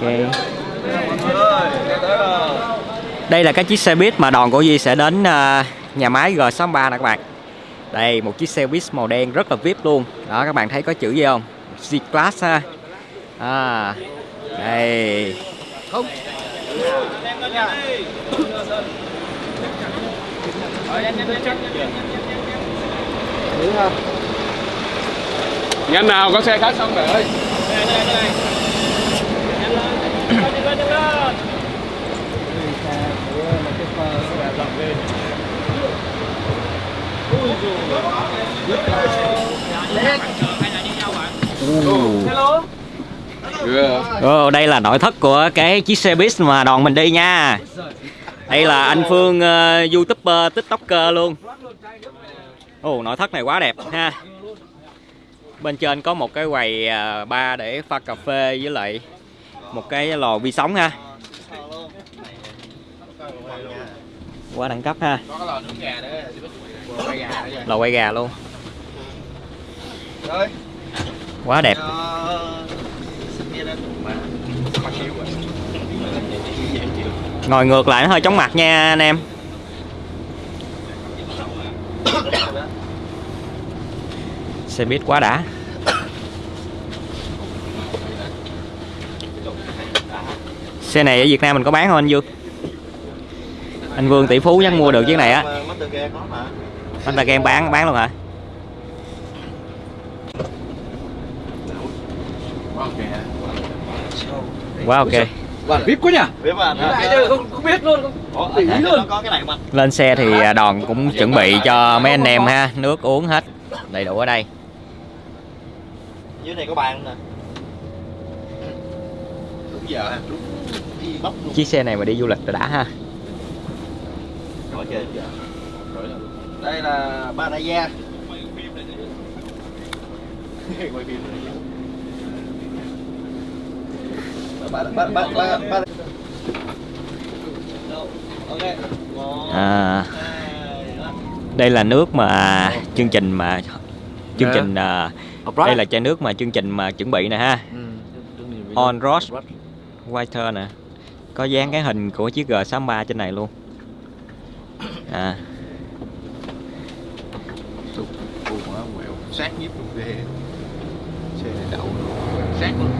Ok. Đây là cái chiếc xe buýt mà đoàn của Duy sẽ đến à, nhà máy G63 nè các bạn. Đây một chiếc xe buýt màu đen rất là VIP luôn. Đó các bạn thấy có chữ gì không? G-Class ha. À. Đây. Nhanh nào, có xe khác xong rồi ơi. Chưa. Đây là nội thất của cái chiếc xe buýt mà đoàn mình đi nha. Đây là anh Phương uh, YouTuber, TikToker luôn. Ồ, nội thất này quá đẹp ha. Bên trên có một cái quầy uh, bar để pha cà phê với lại một cái lò vi sóng ha. Quá đẳng cấp ha. Có cái lò nướng gà nữa, quay gà Lò quay gà luôn. Quá đẹp. Ngồi ngược lại nó hơi chóng mặt nha anh em. Xe buýt quá đã. Xe này ở Việt Nam mình có bán không anh Dương? Anh Vương tỷ phú chắc mua được chiếc này á. Anh ta game bán bán luôn hả? Quá ok. Bản VIP quá nhỉ? Chơi không, không biết luôn, không ý luôn. Nó có cái này mà. Lên xe thì à, đoàn cũng chuẩn bị cho mấy anh em ha, nước uống hết đầy đủ ở đây. Dưới này có bàn nè. Đúng giờ ha, đúng. Chiếc xe này mà đi du lịch là đã ha. Đây là. Một, À, đây là nước mà chương trình mà chương Dạ. trình à, đây là chai nước mà chương trình mà chuẩn bị nè ha. On Road. Whiter nè. Có dán cái hình của chiếc G63 trên này luôn. À. Sát nhiếp luôn ghê. Xe này đậu sát luôn.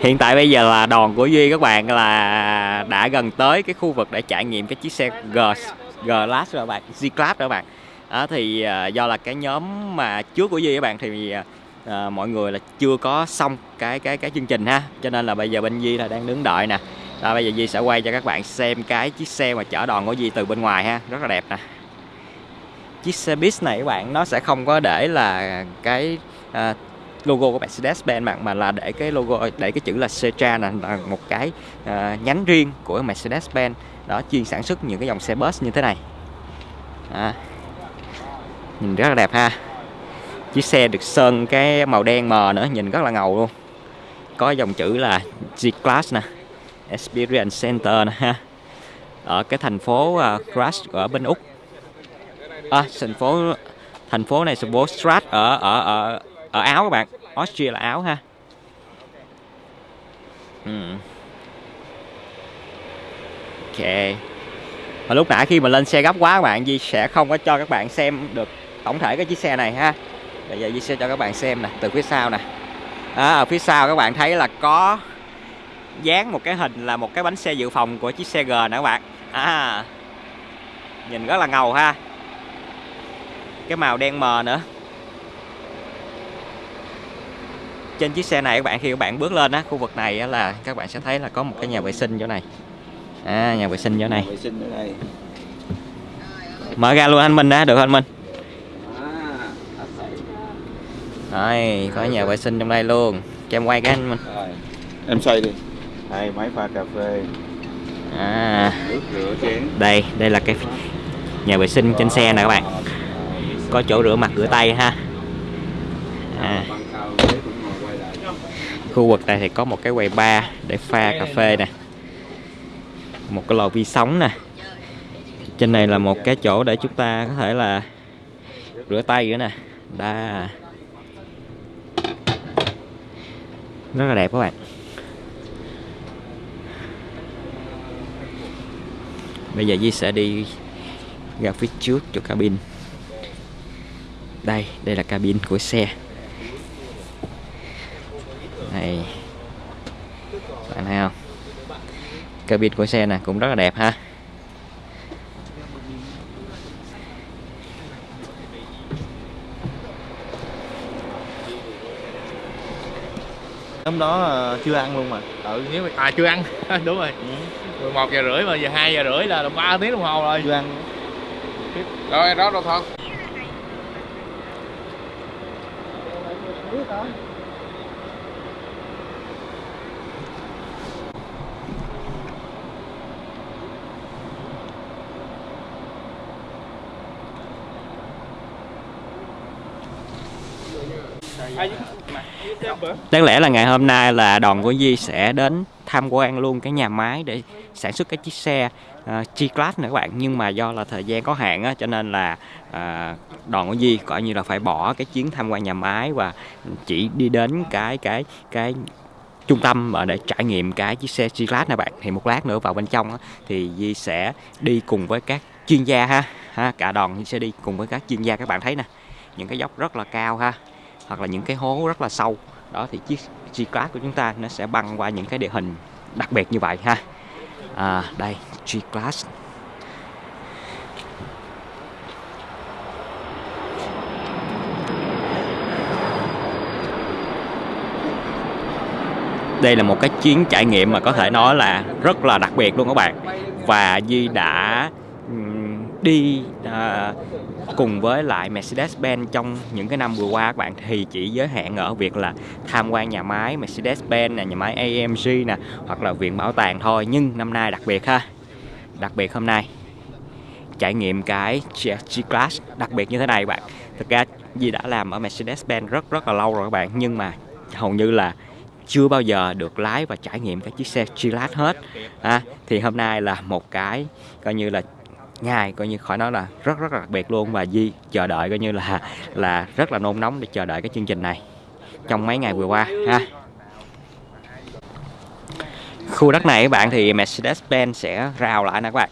hiện tại bây giờ là đoàn của Duy các bạn là đã gần tới cái khu vực để trải nghiệm cái chiếc xe G G-Class rồi các bạn, G-Class rồi các bạn. Đó, thì à, do là cái nhóm mà trước của Duy các bạn thì à, à, mọi người là chưa có xong cái cái cái chương trình ha, cho nên là bây giờ bên Duy là đang đứng đợi nè. đó, bây giờ Duy sẽ quay cho các bạn xem cái chiếc xe mà chở đoàn của Duy từ bên ngoài ha, rất là đẹp nè. Chiếc xe buýt này các bạn nó sẽ không có để là cái à, logo của Mercedes-Benz mà, mà là để cái logo để cái chữ là Cetra là, là một cái à, nhánh riêng của Mercedes-Benz. Đó chuyên sản xuất những cái dòng xe bus như thế này. À, nhìn rất là đẹp ha. Chiếc xe được sơn cái màu đen mờ nữa nhìn rất là ngầu luôn. Có dòng chữ là G-Class nè Experience Center nè ha. Ở cái thành phố à, Crash ở bên Úc. À, thành phố thành phố này thành phố Strat ở ở ở ở Áo các bạn. Austria là Áo ha. Hmm. Ok. Và lúc nãy khi mà lên xe gấp quá các bạn Di sẽ không có cho các bạn xem được tổng thể cái chiếc xe này ha. Bây giờ Di sẽ cho các bạn xem nè từ phía sau nè. À, ở phía sau các bạn thấy là có dán một cái hình là một cái bánh xe dự phòng của chiếc xe G nè các bạn. À, nhìn rất là ngầu ha. Cái màu đen mờ nữa. Trên chiếc xe này các bạn khi các bạn bước lên á khu vực này á, là các bạn sẽ thấy là có một cái nhà vệ sinh chỗ này. À nhà vệ sinh chỗ này. Mở ra luôn anh Minh á được không anh Minh À, Rồi, có nhà vệ sinh trong đây luôn. Cho em quay cái anh Minh rồi. Em xoay đi. Đây máy pha cà phê, à. Nước rửa chén. đây đây là cái nhà vệ sinh trên xe nè các bạn. Có chỗ rửa mặt rửa tay ha. À, khu vực này thì có một cái quầy bar để pha cà phê nè. Một cái lò vi sóng nè. Trên này là một cái chỗ để chúng ta có thể là rửa tay nữa nè. Đa Rất là đẹp các bạn. Bây giờ Di sẽ đi ra phía trước cho cabin. Đây, đây là cabin của xe. Này Bạn thấy không? Cabin của xe nè cũng rất là đẹp ha. Hôm đó ờ, chưa ăn luôn mà. Ừ nếu mà à chưa ăn. Đúng rồi. 11 giờ rưỡi mà giờ 2 giờ rưỡi là 3 tiếng đồng hồ rồi. Chưa ăn. Rồi đó đâu thôi Đáng lẽ là ngày hôm nay là đoàn của Di sẽ đến tham quan luôn cái nhà máy để sản xuất cái chiếc xe uh, G-Class nữa các bạn. Nhưng mà do là thời gian có hạn á, cho nên là uh, đoàn của Di coi như là phải bỏ cái chuyến tham quan nhà máy và chỉ đi đến cái cái cái trung tâm mà để trải nghiệm cái chiếc xe G-Class này bạn. Thì một lát nữa vào bên trong á, thì Di sẽ đi cùng với các chuyên gia ha. Ha cả đoàn sẽ đi cùng với các chuyên gia. Các bạn thấy nè những cái dốc rất là cao ha hoặc là những cái hố rất là sâu. Đó thì chiếc G-Class của chúng ta nó sẽ băng qua những cái địa hình đặc biệt như vậy ha. À, đây G-Class. Đây là một cái chuyến trải nghiệm mà có thể nói là rất là đặc biệt luôn các bạn. Và Di đã đi à, cùng với lại Mercedes-Benz trong những cái năm vừa qua các bạn. Thì chỉ giới hạn ở việc là tham quan nhà máy Mercedes-Benz nè, nhà máy AMG nè hoặc là viện bảo tàng thôi. Nhưng năm nay đặc biệt ha đặc biệt hôm nay trải nghiệm cái G-Class đặc biệt như thế này bạn. Thực ra Di đã làm ở Mercedes-Benz rất rất là lâu rồi các bạn nhưng mà hầu như là chưa bao giờ được lái và trải nghiệm cái chiếc xe G-Class hết. À, thì hôm nay là một cái coi như là ngày coi như khỏi nói là rất rất là đặc biệt luôn. Và Di chờ đợi coi như là là rất là nôn nóng để chờ đợi cái chương trình này trong mấy ngày vừa qua, ha. Khu đất này các bạn thì Mercedes-Benz sẽ rào lại nè các bạn.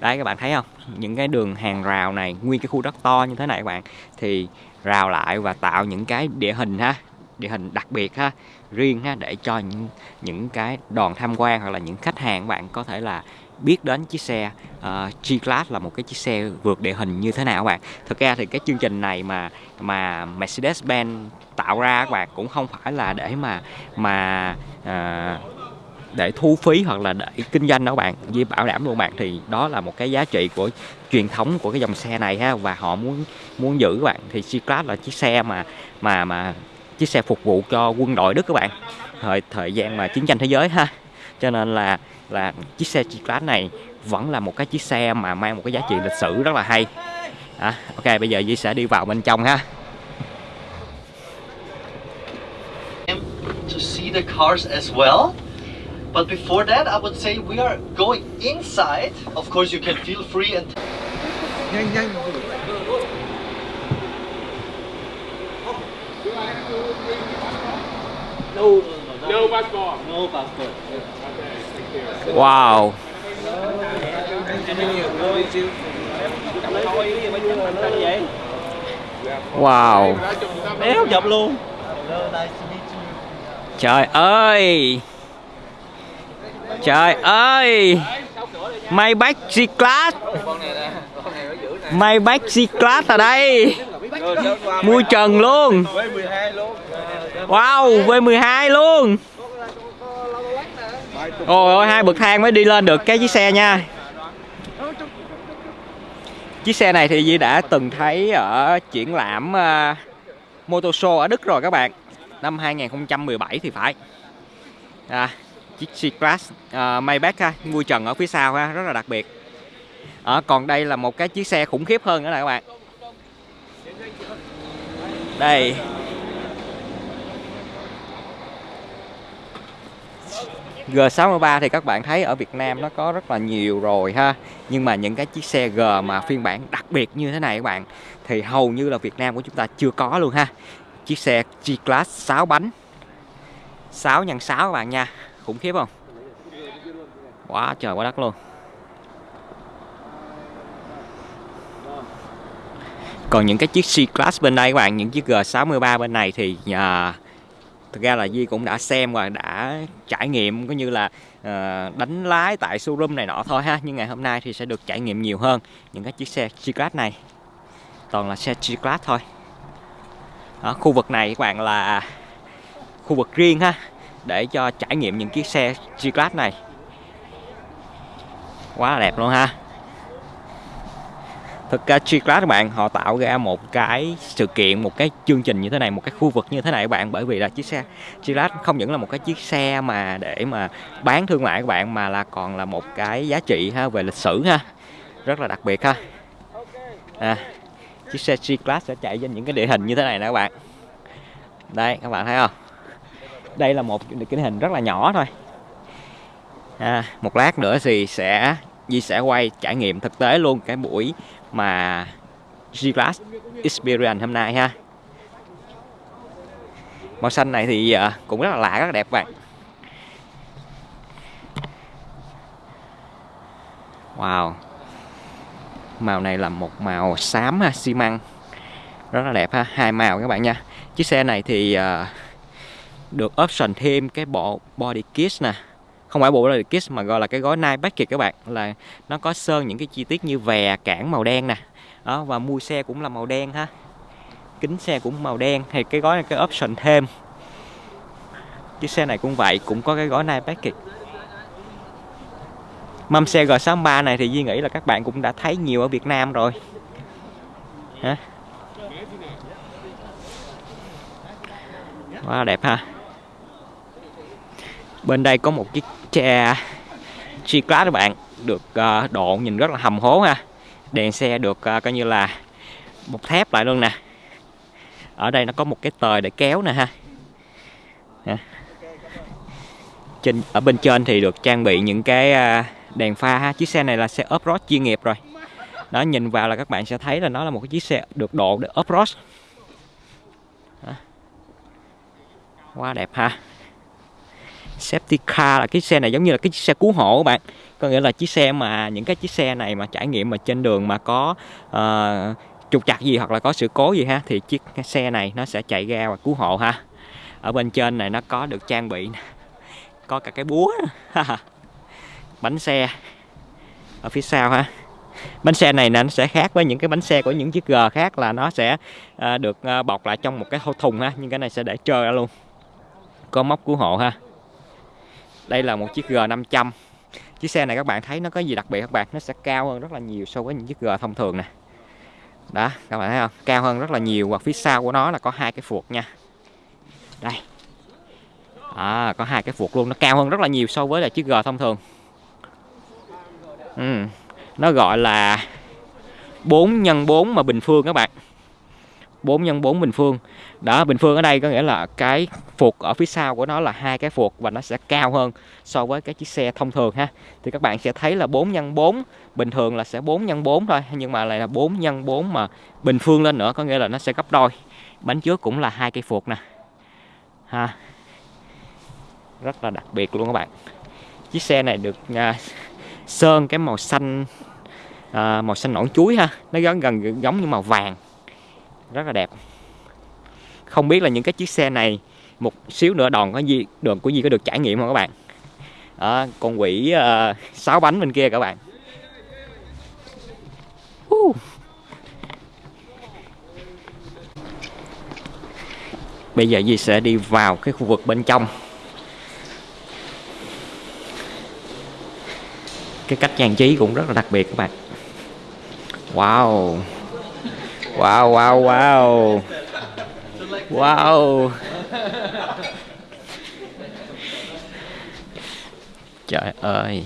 Đấy, các bạn thấy không? Những cái đường hàng rào này, nguyên cái khu đất to như thế này các bạn, thì rào lại và tạo những cái địa hình ha, địa hình đặc biệt ha, riêng ha, để cho những những cái đoàn tham quan hoặc là những khách hàng các bạn có thể là biết đến chiếc xe uh, G-Class là một cái chiếc xe vượt địa hình như thế nào các bạn. Thực ra thì cái chương trình này mà mà Mercedes-Benz tạo ra các bạn cũng không phải là để mà mà uh, để thu phí hoặc là để kinh doanh đó các bạn. Di bảo đảm luôn bạn thì đó là một cái giá trị của truyền thống của cái dòng xe này ha và họ muốn muốn giữ các bạn. Thì G-Class là chiếc xe mà mà mà chiếc xe phục vụ cho quân đội Đức các bạn. Thời thời gian mà chiến tranh thế giới ha cho nên là là chiếc xe G-Class này vẫn là một cái chiếc xe mà mang một cái giá trị lịch sử rất là hay à, ok bây giờ Di sẽ đi vào bên trong ha to see the cars as well. But before that, I would say we are going inside. Of course, you can feel free and nhanh no passport. No passport. wow. Wow. Đéo chụp luôn. Trời ơi. Trời ơi. Maybach G-Class. Maybach G-Class ở đây. Mui trần luôn Wow V12 luôn. Ôi ôi hai bậc thang mới đi lên được cái chiếc xe nha. Chiếc xe này thì Di đã từng thấy ở triển lãm uh, Motor Show ở Đức rồi các bạn. Năm 2017 thì phải. À, Chiếc C-Class uh, Maybach ha, vui trần ở phía sau ha, rất là đặc biệt. À, Còn đây là một cái chiếc xe khủng khiếp hơn nữa nè các bạn. Đây. G63 thì các bạn thấy ở Việt Nam nó có rất là nhiều rồi ha. Nhưng mà những cái chiếc xe G mà phiên bản đặc biệt như thế này các bạn thì hầu như là Việt Nam của chúng ta chưa có luôn ha. Chiếc xe G-Class 6 bánh 6 x 6 các bạn nha khủng khiếp không? Quá trời quá đất luôn. Còn những cái chiếc C-Class bên đây các bạn những chiếc G63 bên này thì uh, thực ra là Di cũng đã xem và đã trải nghiệm cũng như là ờ, đánh lái tại showroom này nọ thôi ha. Nhưng ngày hôm nay thì sẽ được trải nghiệm nhiều hơn những cái chiếc xe G-Class này. Toàn là xe G-Class thôi. Đó, khu vực này các bạn là khu vực riêng ha để cho trải nghiệm những chiếc xe G-Class này. Quá là đẹp luôn ha thực ra G-Class các bạn họ tạo ra một cái sự kiện một cái chương trình như thế này một cái khu vực như thế này các bạn. Bởi vì là chiếc xe G-Class không những là một cái chiếc xe mà để mà bán thương mại các bạn mà là còn là một cái giá trị ha về lịch sử ha. Rất là đặc biệt ha. À, chiếc xe G-Class sẽ chạy trên những cái địa hình như thế này nè các bạn. Đây các bạn thấy không? Đây là một cái hình rất là nhỏ thôi. À, một lát nữa thì sẽ Di sẽ quay trải nghiệm thực tế luôn cái buổi mà G-Class Experience hôm nay ha. Màu xanh này thì ờ, cũng rất là lạ rất là đẹp bạn. Wow. Màu này là một màu xám ha, xi măng. Rất là đẹp ha hai màu các bạn nha. Chiếc xe này thì uh, được option thêm cái bộ body kit nè không phải bộ là kit mà gọi là cái gói night package các bạn. Là nó có sơn những cái chi tiết như vè, cản màu đen nè. Đó, và mui xe cũng là màu đen ha. Kính xe cũng màu đen. Thì cái gói này cái option thêm. Chiếc xe này cũng vậy, cũng có cái gói night package mâm xe G63 này thì Duy nghĩ là các bạn cũng đã thấy nhiều ở Việt Nam rồi. Hả? Quá đẹp ha. Bên đây có một chiếc Chà G-Class các bạn được uh, độ nhìn rất là hầm hố ha. Đèn xe được uh, coi như là một thép lại luôn nè. Ở đây nó có một cái tời để kéo nè ha. Trên ở bên trên thì được trang bị những cái uh, đèn pha ha. Chiếc xe này là xe off-road chuyên nghiệp rồi. Đó nhìn vào là các bạn sẽ thấy là nó là một cái chiếc xe được độ để off-road quá đẹp ha safety car là cái xe này giống như là cái chiếc xe cứu hộ các bạn. Có nghĩa là chiếc xe mà những cái chiếc xe này mà trải nghiệm mà trên đường mà có uh, trục trặc gì hoặc là có sự cố gì ha thì chiếc xe này nó sẽ chạy ra và cứu hộ ha. Ở bên trên này nó có được trang bị có cả cái búa bánh xe ở phía sau ha. Bánh xe này nó sẽ khác với những cái bánh xe của những chiếc G khác là nó sẽ uh, được uh, bọc lại trong một cái thùng ha nhưng cái này sẽ để trơ ra luôn. Có móc cứu hộ ha đây là một chiếc G500 chiếc xe này các bạn thấy nó có gì đặc biệt các bạn? Nó sẽ cao hơn rất là nhiều so với những chiếc G thông thường nè. Đó các bạn thấy không? Cao hơn rất là nhiều và phía sau của nó là có hai cái phuộc nha. Đây. À, có hai cái phuộc luôn nó cao hơn rất là nhiều so với là chiếc G thông thường. Ừ. nó gọi là 4 x 4 mà bình phương các bạn. 4 x 4 bình phương. Đó bình phương ở đây có nghĩa là cái phuộc ở phía sau của nó là hai cái phuộc và nó sẽ cao hơn so với cái chiếc xe thông thường ha. Thì các bạn sẽ thấy là 4 x 4 bình thường là sẽ 4 x 4 thôi nhưng mà lại là 4 x 4 mà bình phương lên nữa có nghĩa là nó sẽ gấp đôi. Bánh trước cũng là hai cây phuộc nè. Ha. Rất là đặc biệt luôn các bạn. Chiếc xe này được à, sơn cái màu xanh à, màu xanh nõn chuối ha. Nó gần gần giống như màu vàng rất là đẹp. Không biết là những cái chiếc xe này một xíu nữa đòn có gì đường của gì có được trải nghiệm không các bạn? À, con quỷ ờ, uh, 6 bánh bên kia các bạn. Uh. bây giờ Di sẽ đi vào cái khu vực bên trong. Cái cách trang trí cũng rất là đặc biệt các bạn. Wow wow wow wow. Wow. Trời ơi.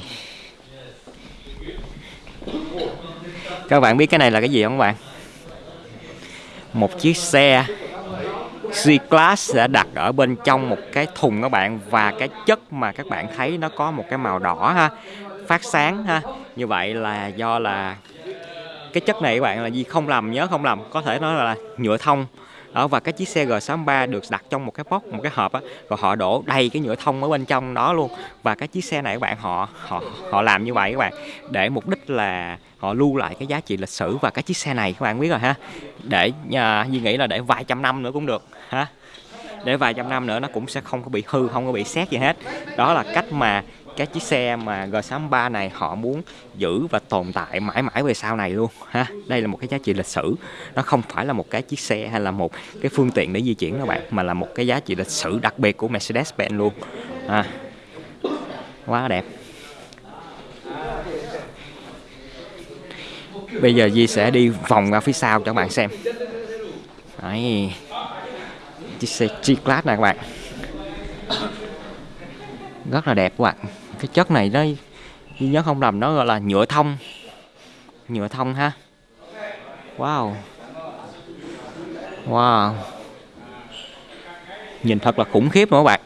Các bạn biết cái này là cái gì không các bạn? Một chiếc xe C-Class sẽ đặt ở bên trong một cái thùng các bạn và cái chất mà các bạn thấy nó có một cái màu đỏ ha, phát sáng ha. Như vậy là do là cái chất này các bạn là gì? Không lầm nhớ không lầm. Có thể nói là nhựa thông. Đó và cái chiếc xe G63 được đặt trong một cái box một cái hộp á rồi họ đổ đầy cái nhựa thông ở bên trong đó luôn. Và cái chiếc xe này các bạn họ họ họ làm như vậy các bạn để mục đích là họ lưu lại cái giá trị lịch sử và cái chiếc xe này các bạn biết rồi ha. Để à, Duy nghĩ là để vài trăm năm nữa cũng được ha. Để vài trăm năm nữa nó cũng sẽ không có bị hư không có bị xét gì hết. Đó là cách mà cái chiếc xe mà G63 này họ muốn giữ và tồn tại mãi mãi về sau này luôn, ha? Đây là một cái giá trị lịch sử. Nó không phải là một cái chiếc xe hay là một cái phương tiện để di chuyển các bạn, mà là một cái giá trị lịch sử đặc biệt của Mercedes-Benz luôn, ha? Quá đẹp. Bây giờ Di sẽ đi vòng ra phía sau cho các bạn xem. Đấy. chiếc xe G-Class này các bạn. Rất là đẹp các bạn cái chất này nó nhớ không lầm, nó gọi là nhựa thông. Nhựa thông ha. Wow. Wow. Nhìn thật là khủng khiếp nữa các bạn.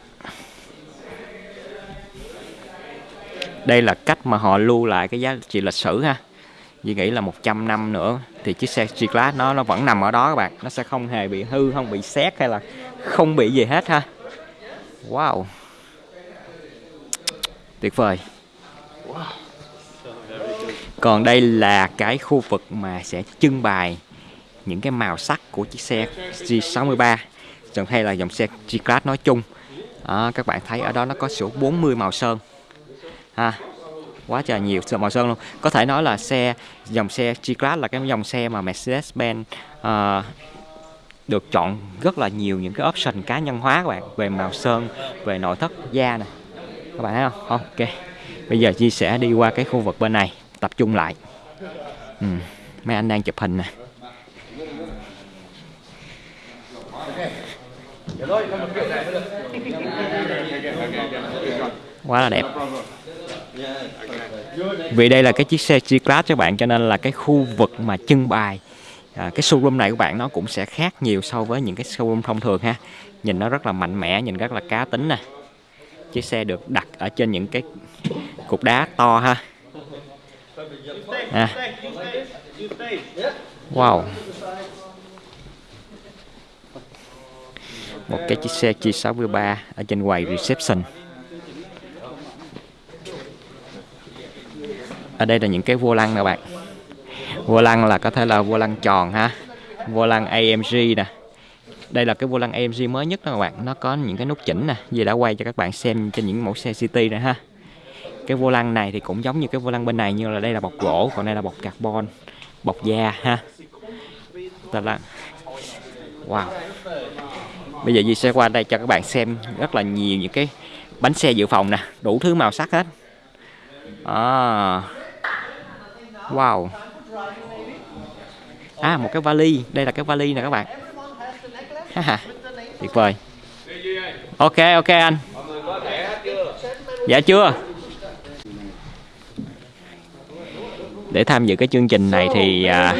Đây là cách mà họ lưu lại cái giá trị lịch sử ha. Duy nghĩ là 100 năm nữa thì chiếc xe G-Class nó nó vẫn nằm ở đó các bạn. Nó sẽ không hề bị hư, không bị xét hay là không bị gì hết ha. Wow tuyệt vời. Còn đây là cái khu vực mà sẽ trưng bày những cái màu sắc của chiếc xe G63 dòng hay là dòng xe G-Class nói chung. À, các bạn thấy ở đó nó có số 40 màu sơn. Ha quá trời nhiều màu sơn luôn. Có thể nói là xe dòng xe G-Class là cái dòng xe mà Mercedes-Benz à, được chọn rất là nhiều những cái option cá nhân hóa các bạn. Về màu sơn về nội thất da này các bạn thấy không? Ok. Bây giờ chia sẻ đi qua cái khu vực bên này tập trung lại. Ừ. mấy anh đang chụp hình nè. Quá là đẹp. Vì đây là cái chiếc xe G-Class các bạn cho nên là cái khu vực mà trưng bày à, cái showroom này của bạn nó cũng sẽ khác nhiều so với những cái showroom thông thường ha. Nhìn nó rất là mạnh mẽ nhìn rất là cá tính nè chiếc xe được đặt ở trên những cái cục đá to ha. À. wow. Một cái chiếc xe G63 ở trên quầy reception. Ở đây là những cái vô lăng nè bạn. Vô lăng là có thể là vô lăng tròn ha. Vô lăng AMG nè đây là cái vô lăng AMG mới nhất đó các bạn. Nó có những cái nút chỉnh nè. Vì đã quay cho các bạn xem trên những mẫu xe City rồi ha. Cái vô lăng này thì cũng giống như cái vô lăng bên này, nhưng là đây là bọc gỗ, còn đây là bọc carbon, bọc da ha. Ta là wow. Bây giờ Di sẽ qua đây cho các bạn xem rất là nhiều những cái bánh xe dự phòng nè. Đủ thứ màu sắc hết. À. wow. À một cái vali. Đây là cái vali nè các bạn. tuyệt vời. Ok ok anh. Dạ chưa? Để tham dự cái chương trình này thì à,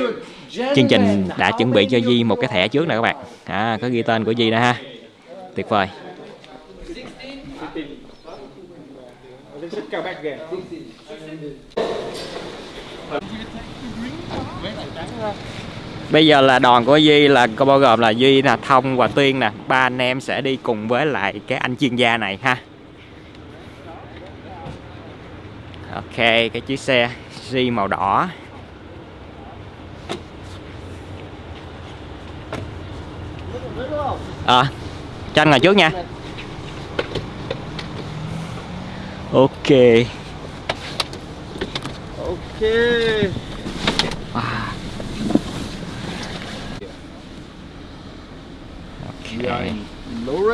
chương trình đã chuẩn bị cho Di một cái thẻ trước nè các bạn. À, có ghi tên của Di đó ha. Tuyệt vời. Bây giờ là đoàn của Duy là có bao gồm là Duy là Thông và Tuyên nè. Ba anh em sẽ đi cùng với lại cái anh chuyên gia này ha. Ok, cái chiếc xe duy màu đỏ. À, cho anh ngồi trước nha. Ok. Ok.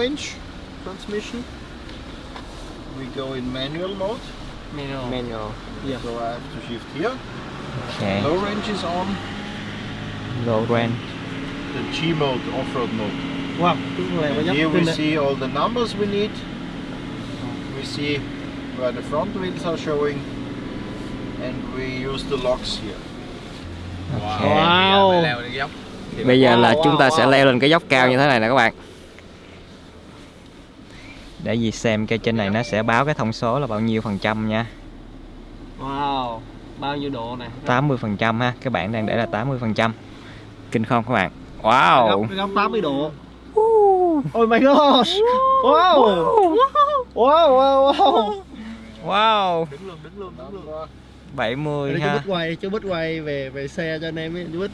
Range transmission. We go in manual mode. Manual. Manual. Yeah. So I have to shift here. Okay. Low range is on. Low range. The G mode, off-road mode. Wow, cái này mới nhắc Here we see all the numbers we need. We see where the front wheels are showing. And we use the locks here. Okay. Wow. Bây giờ là chúng ta sẽ leo lên cái dốc cao như thế này nè các bạn để gì xem cái trên này nó sẽ báo cái thông số là bao nhiêu phần trăm nha Wow, bao nhiêu độ nè? 80 phần trăm ha các bạn đang để là 80 phần trăm kinh không các bạn wow Góc, góc 80 độ. Oh my gosh. Wow. Wow, wow, wow. wow Đứng luôn, đứng luôn, đứng luôn. 70 Đây chú ha Bích quay, chú Bích quay về về xe cho anh em ấy, chú Bích.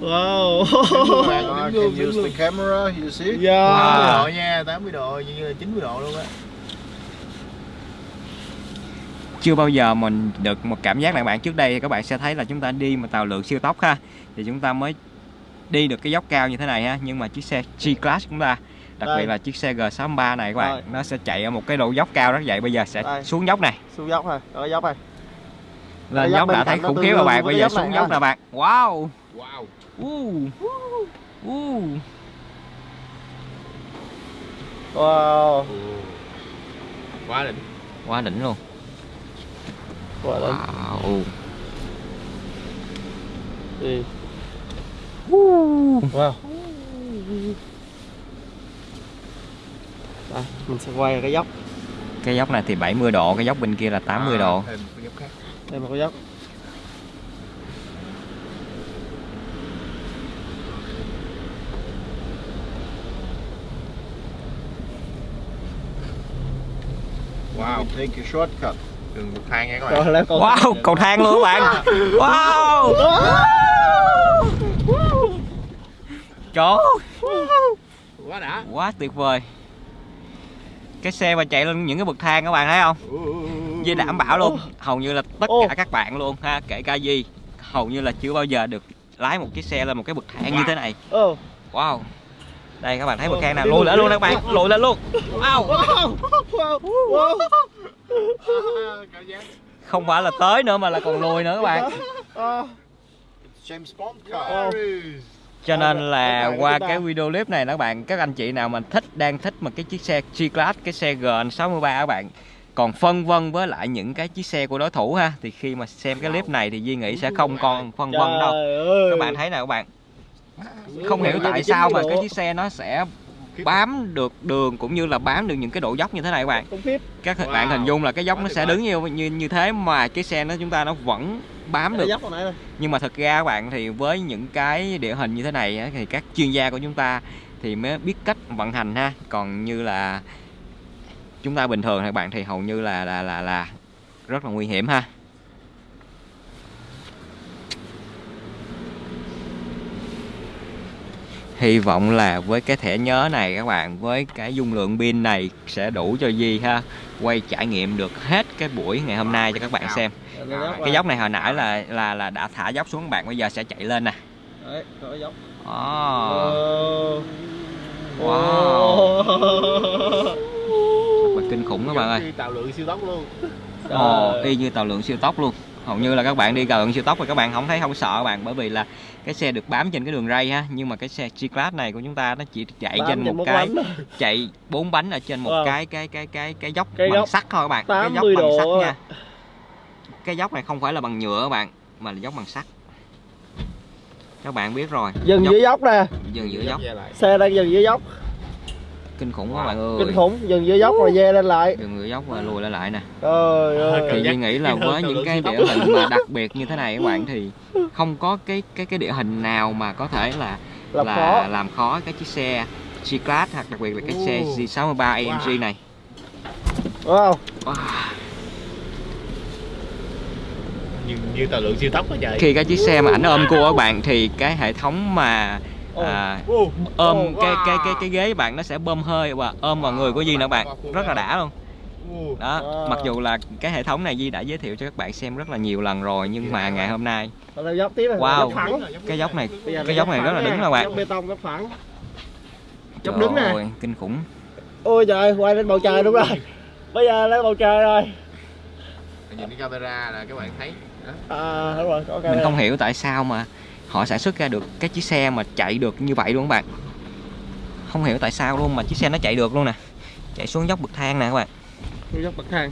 Wow. I can use the camera, you see? Yeah. Wow. độ nha, 80 độ, như là 90 độ luôn á. chưa bao giờ mình được một cảm giác là bạn trước đây thì các bạn sẽ thấy là chúng ta đi mà tàu lượng siêu tốc ha thì chúng ta mới đi được cái dốc cao như thế này ha nhưng mà chiếc xe G-Class của chúng ta đặc Đây. biệt là chiếc xe G63 này các bạn Rồi. nó sẽ chạy ở một cái độ dốc cao rất vậy bây giờ sẽ Đây. xuống dốc này Xuống dốc rồi, ở dốc rồi. lên dốc đã thấy khủng khiếp rồi bạn bây giờ xuống này dốc nè bạn wow Wow. Uh. Uh. Wow. Quá đỉnh. quá đỉnh luôn Wow. wow Đi. Wow. Đây, mình sẽ quay cái dốc. cái dốc này thì 70 độ cái dốc bên kia là 80 độ Thêm cái dốc khác. Đây một cái dốc. Wow. Take a shortcut. Đường bậc thang nha các bạn. Rồi con. wow cầu thang luôn các bạn. Wow. Trời Quá đã. quá tuyệt vời. Cái xe mà chạy lên những cái bậc thang các bạn thấy không? Di đảm bảo luôn. Hầu như là tất cả các bạn luôn ha kể cả Di. Hầu như là chưa bao giờ được lái một chiếc xe lên một cái bậc thang như thế này. Ồ. wow đây các bạn thấy Ô, thang nào? Luôn, lên luôn các bạn lùi lên luôn. Wow. Không phải là tới nữa mà là còn lùi nữa các bạn. James Bond car. cho nên là qua cái video clip này các bạn các anh chị nào mà thích đang thích một cái chiếc xe G-Class cái xe GN63 các bạn còn phân vân với lại những cái chiếc xe của đối thủ ha thì khi mà xem cái clip này thì Duy nghĩ sẽ không còn phân vân đâu. Các bạn thấy nào các bạn không hiểu tại sao mà cái chiếc xe nó sẽ bám được đường cũng như là bám được những cái độ dốc như thế này các bạn. Các Wow. bạn hình dung là cái dốc nó sẽ đứng như như như thế mà cái xe nó chúng ta nó vẫn bám được. nhưng mà thật ra các bạn thì với những cái địa hình như thế này thì các chuyên gia của chúng ta thì mới biết cách vận hành ha. Còn như là chúng ta bình thường thì các bạn thì hầu như là là là là rất là nguy hiểm ha hy vọng là với cái thẻ nhớ này các bạn với cái dung lượng pin này sẽ đủ cho Di ha quay trải nghiệm được hết cái buổi ngày hôm nay cho các bạn xem cái dốc này hồi nãy là là là đã thả dốc xuống các bạn bây giờ sẽ chạy lên nè Đấy, dốc. oh, Wow. Wow. thật là kinh khủng các bạn ơi Đi Tàu lượng siêu tốc luôn. Ồ, Trời. y như tàu lượng siêu tốc luôn hầu như là các bạn đi gần siêu tốc rồi các bạn không thấy không sợ các bạn bởi vì là cái xe được bám trên cái đường ray ha nhưng mà cái xe G-Class này của chúng ta nó chỉ chạy Bám trên một cái bánh thôi. chạy bốn bánh ở trên một Wow. cái cái cái cái cái dốc Cái bằng dốc sắt thôi các bạn cái dốc 80 bằng sắt nha cái dốc này không phải là bằng nhựa các bạn mà là dốc bằng sắt các bạn biết rồi Dừng dốc, dưới dốc nè. dừng giữa dốc. Xe đang dừng dưới dốc. Kinh khủng Wow. các bạn ơi Kinh khủng. Dừng dưới dốc rồi ve lên lại. dừng giữa dốc và lùi lại lại nè Trời ơi. thì Duy nghĩ là với những cái địa hình mà đặc biệt như thế này các bạn thì không có cái cái cái địa hình nào mà có thể là Làm là khó. làm khó cái chiếc xe G-Class hoặc đặc biệt là cái xe Ồ. G63 AMG này Wow. Wow. Như, như tàu lượng siêu tốc quá trời. khi cái chiếc xe mà ảnh ôm cua các bạn thì cái hệ thống mà. À, ôm cái cái cái cái ghế bạn nó sẽ bơm hơi và ôm vào người của Duy nữa bạn rất là đã luôn đó mặc dù là cái hệ thống này Duy đã giới thiệu cho các bạn xem rất là nhiều lần rồi nhưng mà ngày hôm nay. Wow. Cái dốc này cái là dốc này rất là đứng các bạn Dốc đứng nè. kinh khủng Ôi trời, quay lên bầu trời đúng rồi. Bây giờ lên bầu trời rồi. Nhìn cái camera là các bạn thấy. À đúng rồi, có mình không hiểu tại sao mà họ sản xuất ra được cái chiếc xe mà chạy được như vậy luôn các bạn. Không hiểu tại sao luôn mà chiếc xe nó chạy được luôn nè. Chạy xuống dốc bậc thang nè các bạn. Xuống dốc bậc thang.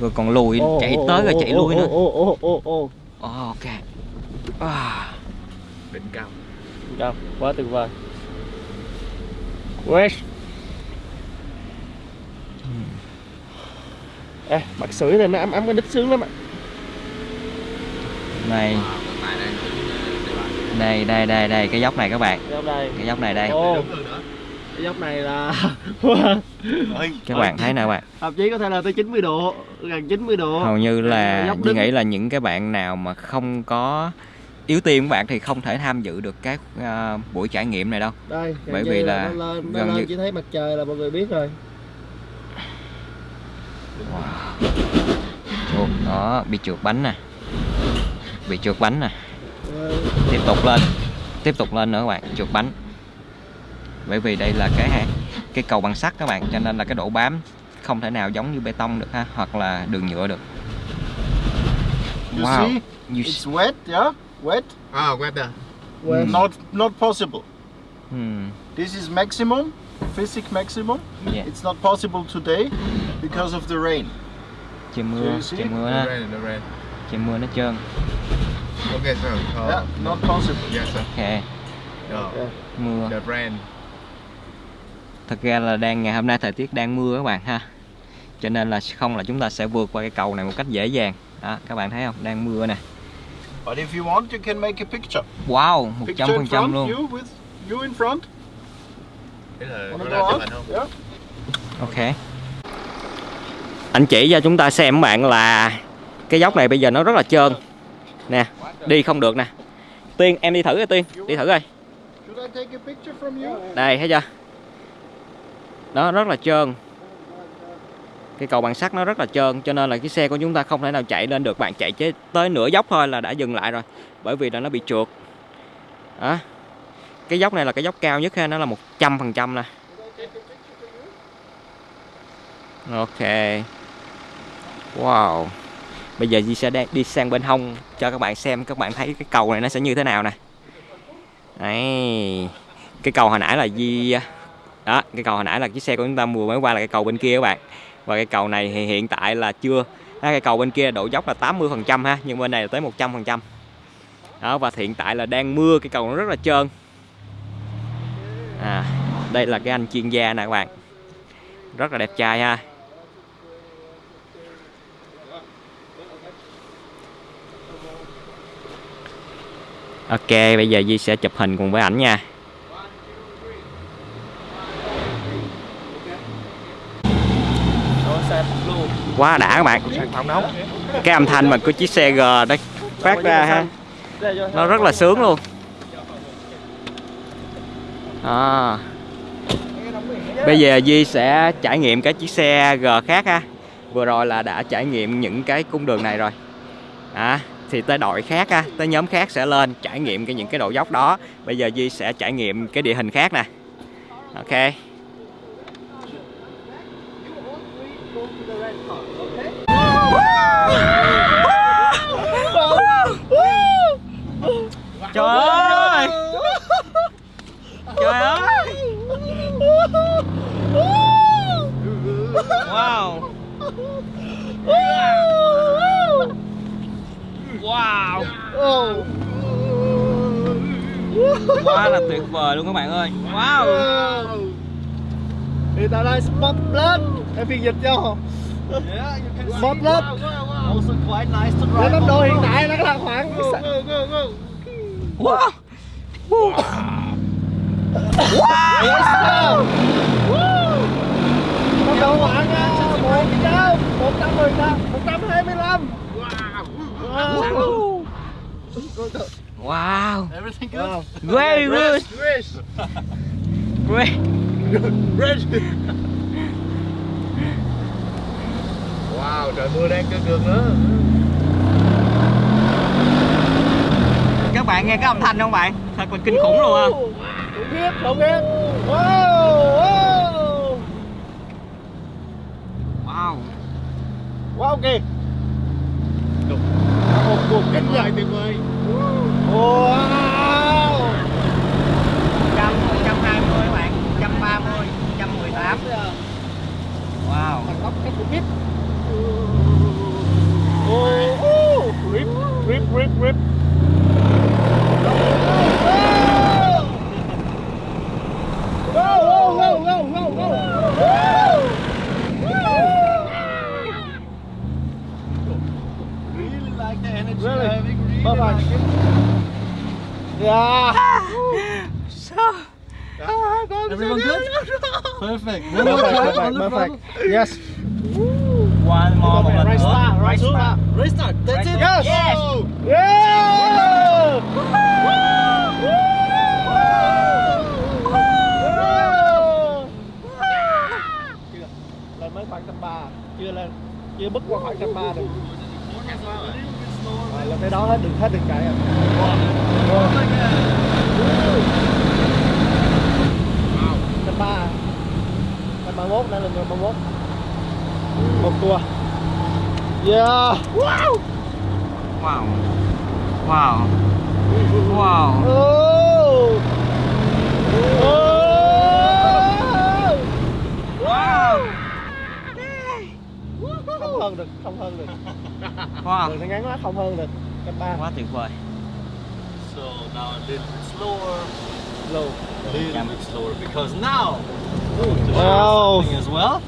rồi còn lùi Ồ, chạy ồ, tới rồi ồ, chạy ồ, lui nữa. Ồ ồ ồ ồ. Ồ, ok. À, Đỉnh cao. Cao, quá tuyệt vời. West. Ê, bật sưởi lên nó ấm ấm cái đít sướng lắm ạ. Này đây đây đây đây cái dốc này các bạn. Cái dốc đây. Cái dốc này đây. Ồ. Cái dốc này là các bạn thấy nè các bạn? Thậm chí có thể là tới 90 độ Gần 90 độ. Hầu như là đứng. nghĩ là những cái bạn nào mà không có yếu tim các bạn thì không thể tham dự được cái à, buổi trải nghiệm này đâu. Đây Bởi vì là nó lên, nó gần lên như- chỉ thấy mặt trời là mọi người biết rồi. Ồ, đó bị trượt bánh nè. Bị trượt bánh nè. Ờ, tiếp tục lên tiếp tục lên nữa các bạn trượt bánh bởi vì đây là cái cái cầu bằng sắt các bạn cho nên là cái độ bám không thể nào giống như bê tông được ha hoặc là đường nhựa được You wow see? you It's wet, yeah? Wet? Ah, weather. quen. Not not possible. hmm, This is maximum, physics maximum. yeah. It's not possible today because of the rain. trời mưa see? trời mưa rain. trời mưa nó trơn Okay, sir. Uh, yeah, not possible. Yes, sir. ok No, mưa the rain. thật ra là đang ngày hôm nay thời tiết đang mưa các bạn ha cho nên là không là chúng ta sẽ vượt qua cái cầu này một cách dễ dàng đó các bạn thấy không đang mưa nè But if you want, you can make a picture. wow một Picture trăm in phần trăm front, luôn you with you in front. Thế là Wanna có go ra chụp on? ảnh không? Yeah. ok anh chỉ cho chúng ta xem các bạn là cái dốc này bây giờ nó rất là trơn nè đi không được nè. Tiên em đi thử coi tiên. Đi thử coi. Đây thấy chưa? Đó rất là trơn. Cái cầu bằng sắt nó rất là trơn cho nên là cái xe của chúng ta không thể nào chạy lên được. Bạn chạy chế tới nửa dốc thôi là đã dừng lại rồi bởi vì là nó bị trượt. Đó. Cái dốc này là cái dốc cao nhất ha nó là một trăm phần trăm nè. Ok. Wow bây giờ Di sẽ đi sang bên hông cho các bạn xem các bạn thấy cái cầu này nó sẽ như thế nào nè. Đấy cái cầu hồi nãy là Di đó cái cầu hồi nãy là chiếc xe của chúng ta mua mới qua là cái cầu bên kia các bạn. Và cái cầu này thì hiện tại là chưa à, cái cầu bên kia độ dốc là 80 phần trăm ha nhưng bên này là tới 100 phần trăm. Đó và hiện tại là đang mưa cái cầu nó rất là trơn. À đây là cái anh chuyên gia nè các bạn. Rất là đẹp trai ha. Ok, bây giờ Di sẽ chụp hình cùng với ảnh nha. Quá đã các bạn. Cái âm thanh mà của chiếc xe G đó phát ra ha, nó rất là sướng luôn. À. Bây giờ Di sẽ trải nghiệm cái chiếc xe G khác ha. Vừa rồi là đã trải nghiệm những cái cung đường này rồi. À, thì tới đội khác á, tới nhóm khác sẽ lên trải nghiệm cái những cái độ dốc đó. Bây giờ Di sẽ trải nghiệm cái địa hình khác nè. Ok. Trời ơi! Trời ơi! Wow! Wow. Oh. Quá là tuyệt vời luôn các bạn ơi. Wow. Thì tại đây spot blood Em phiên dịch cho. Spot blood Để tốc độ hiện tại nó là khoảng Wow Wow. Wow. Yes sir. Tốc độ khoảng 100 110 100 Wow Wow! Everything good? Wow. Very good! Great! Wow, trời mưa đang cơn cơn nữa. Các bạn nghe cái âm thanh không bạn? Thật là kinh khủng luôn ha! Khủng khiếp, khủng khiếp Wow, wow Wow! Kìa Một cuộc kinh doanh tuyệt vời. Wow. 100, 120 các bạn, 130, 118 Wow! Thằng tóc cái khủng khiếp Oh, grip, grip, grip, grip Go, go, go, go, go, go. really? Bye bye. Yeah. so. Everyone good? Perfect. Perfect. Perfect. Yes. One more. Right start. Right start. Right start. That's it. Yes. Yes. Yeah. lên mấy khoảng trăm ba chưa lên chưa bước qua khoảng trăm ba được rồi, lên tới đó hết đừng hết đừng chạy à. Trăm ba, trăm ba mốt đã lên ba mốt. Một tua. Yeah. wow wow wow Oh. Oh. Không hơn được, không hơn được. wow Đường nó ngắn quá, không hơn được. Cấp ba. quá tuyệt vời So now a little bit slower. Low. A little bit slower because now. Wow. As well.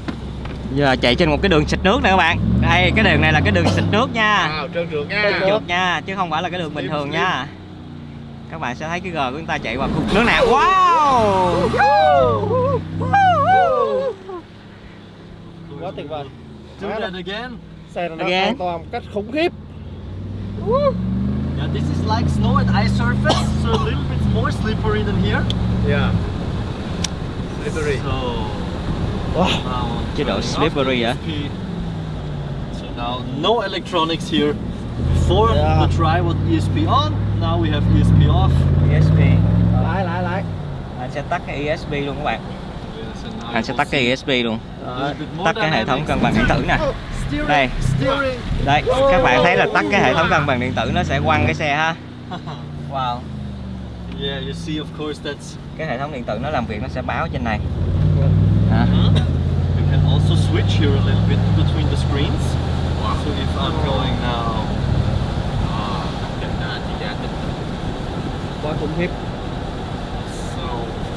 giờ chạy trên một cái đường xịt nước nè các bạn đây cái đường này là cái đường xịt nước nha Wow, trơn trượt nha. Trơn trượt. nha chứ không phải là cái đường bình thường nha các bạn sẽ thấy cái gờ của chúng ta chạy qua khúc nước nào wow Quá tuyệt vời. Do that again. Xe nó Again. an toàn một cách khủng khiếp. Yeah, this is like snow and ice surface, so a little bit more slippery than here. Yeah. Slippery. So Wow. Chế độ slippery? ESP. So now no electronics here. Before Yeah. the try was ESP on, now we have ESP off. ESP Lái, lái, lái. anh sẽ tắt cái ESP luôn các bạn anh sẽ tắt cái ESP luôn bit more tắt cái hệ thống cân bằng điện tử nè Đây. steering. đây các bạn thấy là tắt cái hệ thống cân bằng điện tử nó sẽ quăng cái xe ha wow yeah, you see, of course, that's. cái hệ thống điện tử nó làm việc nó sẽ báo trên này Hả? You can also switch here a little bit between the screens. So if I'm going now. Quá khủng khiếp. So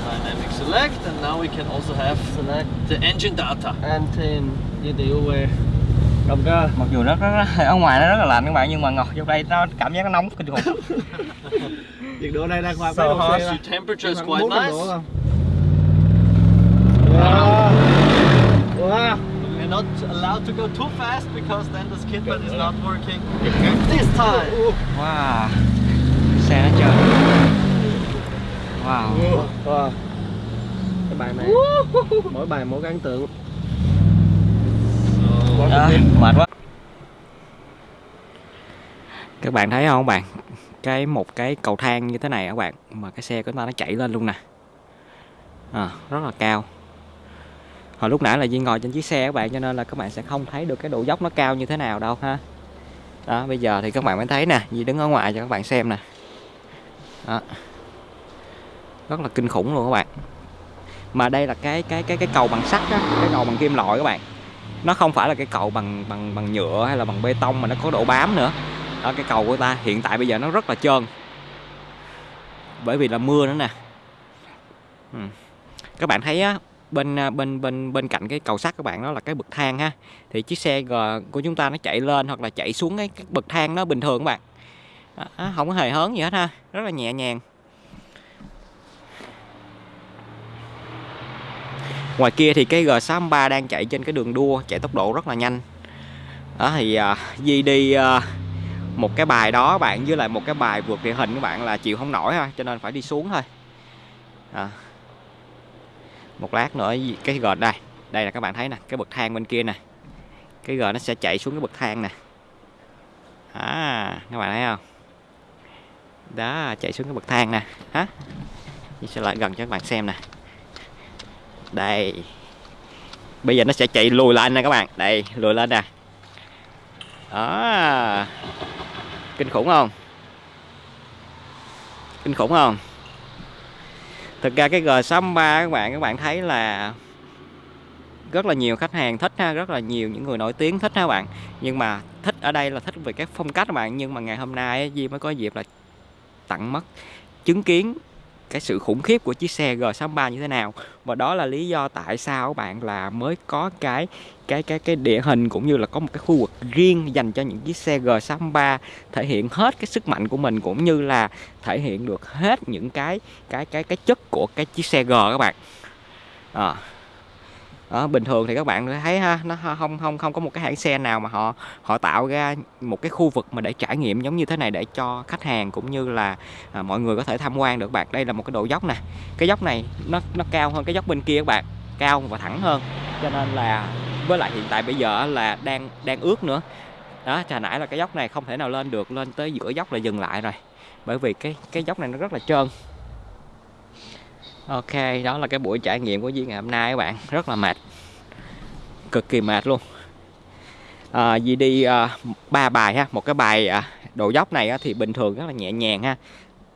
dynamic select, and now we can also have Select. the engine data. Anten, dây điều về. Động cơ. mặc dù rất, rất, rất ở ngoài nó rất là lạnh các bạn nhưng mà ngọt vô đây nó cảm giác nó nóng kinh khủng Nhiệt độ đây đang khoảng So hot. The temperature is quite 400 nice. Wow. Wow. We're not allowed to go too fast because then the skid pad is not working this time. wow xe nó trơn wow Wow. Cái bài này mỗi bài mỗi cái ấn tượng. À, mệt quá. Các bạn thấy không các bạn? Cái một cái cầu thang như thế này các bạn mà cái xe của chúng ta nó chạy lên luôn nè. À, rất là cao. Hồi lúc nãy là Duy ngồi trên chiếc xe các bạn cho nên là các bạn sẽ không thấy được cái độ dốc nó cao như thế nào đâu ha. Đó bây giờ thì các bạn mới thấy nè Duy đứng ở ngoài cho các bạn xem nè. Đó. rất là kinh khủng luôn các bạn. Mà đây là cái cái cái cái cầu bằng sắt á cái cầu bằng kim loại các bạn nó không phải là cái cầu bằng bằng bằng nhựa hay là bằng bê tông mà nó có độ bám nữa. Đó cái cầu của ta hiện tại bây giờ nó rất là trơn. Bởi vì là mưa nữa nè. Ừ. các bạn thấy á bên à, bên bên bên cạnh cái cầu sắt các bạn đó là cái bậc thang ha. Thì chiếc xe G của chúng ta nó chạy lên hoặc là chạy xuống cái, cái bậc thang nó bình thường các bạn. Không có hề hớn gì hết ha. Rất là nhẹ nhàng. Ngoài kia thì cái G63 đang chạy trên cái đường đua chạy tốc độ rất là nhanh. Đó thì uh, Di đi uh, một cái bài đó bạn với lại một cái bài vượt địa hình các bạn là chịu không nổi ha cho nên phải đi xuống thôi. À. một lát nữa cái G đây đây là các bạn thấy nè cái bậc thang bên kia nè. Cái G nó sẽ chạy xuống cái bậc thang nè. À các bạn thấy không? Đó chạy xuống cái bậc thang nè. Hả? Mình sẽ lại gần cho các bạn xem nè đây. Bây giờ nó sẽ chạy lùi lên nè các bạn. Đây, lùi lên nè. Đó. Kinh khủng không? Kinh khủng không? Thực ra cái G63 các bạn các bạn thấy là rất là nhiều khách hàng thích ha, rất là nhiều những người nổi tiếng thích ha các bạn. Nhưng mà thích ở đây là thích về các phong cách các bạn. Nhưng mà ngày hôm nay Di mới có dịp là tặng mất chứng kiến cái sự khủng khiếp của chiếc xe G63 như thế nào. Và đó là lý do tại sao các bạn là mới có cái cái cái cái địa hình cũng như là có một cái khu vực riêng dành cho những chiếc xe G63 thể hiện hết cái sức mạnh của mình cũng như là thể hiện được hết những cái cái cái cái chất của cái chiếc xe G các bạn. À, đó, bình thường thì các bạn thấy ha nó không không không có một cái hãng xe nào mà họ họ tạo ra một cái khu vực mà để trải nghiệm giống như thế này để cho khách hàng cũng như là à, mọi người có thể tham quan được các bạn. Đây là một cái độ dốc nè. Cái dốc này nó nó cao hơn cái dốc bên kia các bạn cao và thẳng hơn. Cho nên là với lại hiện tại bây giờ là đang đang ướt nữa. Đó trà nãy là cái dốc này không thể nào lên được lên tới giữa dốc là dừng lại rồi. Bởi vì cái cái dốc này nó rất là trơn. Ok, đó là cái buổi trải nghiệm của Duy ngày hôm nay các bạn. Rất là mệt. Cực kỳ mệt luôn. À, Duy đi à, ba bài ha. Một cái bài à, độ dốc này á, thì bình thường rất là nhẹ nhàng ha.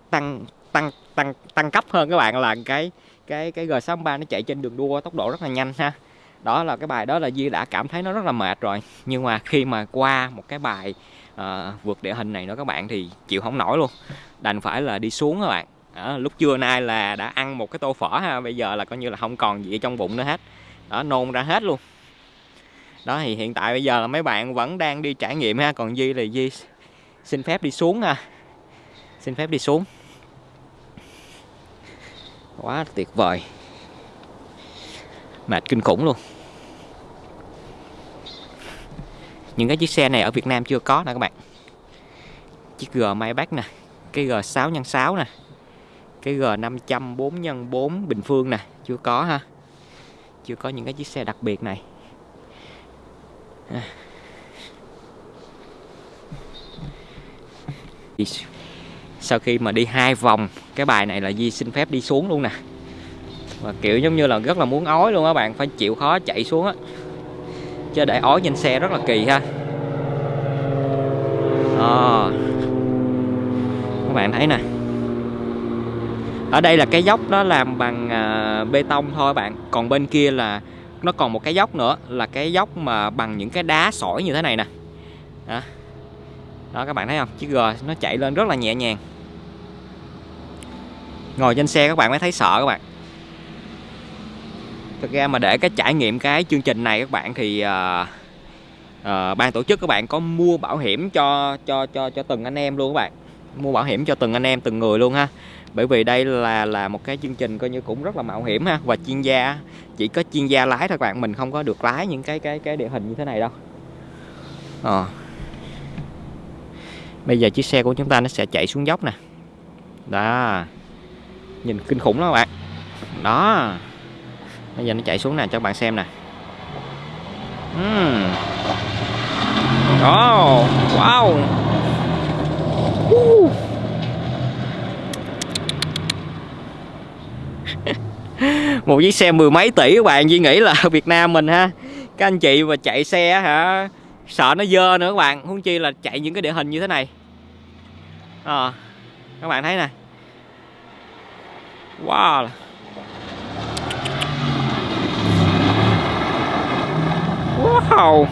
Tăng tăng tăng tăng cấp hơn các bạn là cái cái cái G63 nó chạy trên đường đua tốc độ rất là nhanh ha. Đó là cái bài đó là Duy đã cảm thấy nó rất là mệt rồi. Nhưng mà khi mà qua một cái bài à, vượt địa hình này nữa các bạn thì chịu không nổi luôn. Đành phải là đi xuống các bạn đó, lúc trưa nay là đã ăn một cái tô phở ha bây giờ là coi như là không còn gì trong bụng nữa hết. Đó nôn ra hết luôn. Đó thì hiện tại bây giờ là mấy bạn vẫn đang đi trải nghiệm ha còn Di là Di xin phép đi xuống ha. Xin phép đi xuống. Quá tuyệt vời. Mệt kinh khủng luôn. Những cái chiếc xe này ở Việt Nam chưa có nè các bạn. Chiếc G Maybach nè cái G6 x 6 nè cái G500 4 x 4 bình phương nè, chưa có ha. Chưa có những cái chiếc xe đặc biệt này. Sau khi mà đi hai vòng, cái bài này là Di xin phép đi xuống luôn nè. Và kiểu giống như là rất là muốn ói luôn á bạn, phải chịu khó chạy xuống á. Chứ để ói trên xe rất là kỳ ha. À. các bạn thấy nè ở đây là cái dốc nó làm bằng à, bê tông thôi bạn. Còn bên kia là nó còn một cái dốc nữa là cái dốc mà bằng những cái đá sỏi như thế này nè. Đó, đó các bạn thấy không? Chiếc G nó chạy lên rất là nhẹ nhàng. Ngồi trên xe các bạn mới thấy sợ các bạn. Thực ra mà để cái trải nghiệm cái chương trình này các bạn thì à, à, ban tổ chức các bạn có mua bảo hiểm cho cho cho cho từng anh em luôn các bạn. Mua bảo hiểm cho từng anh em từng người luôn ha bởi vì đây là là một cái chương trình coi như cũng rất là mạo hiểm ha và chuyên gia chỉ có chuyên gia lái thôi các bạn mình không có được lái những cái cái cái địa hình như thế này đâu. À. bây giờ chiếc xe của chúng ta nó sẽ chạy xuống dốc nè. Đó. Nhìn kinh khủng lắm các bạn. Đó. Bây giờ nó chạy xuống nè cho các bạn xem nè. Uhm. oh, wow. Uh. một chiếc xe mười mấy tỷ các bạn Duy nghĩ là Việt Nam mình ha. Các anh chị mà chạy xe hả sợ nó dơ nữa các bạn. Huống chi là chạy những cái địa hình như thế này. À, các bạn thấy nè. Wow. Wow.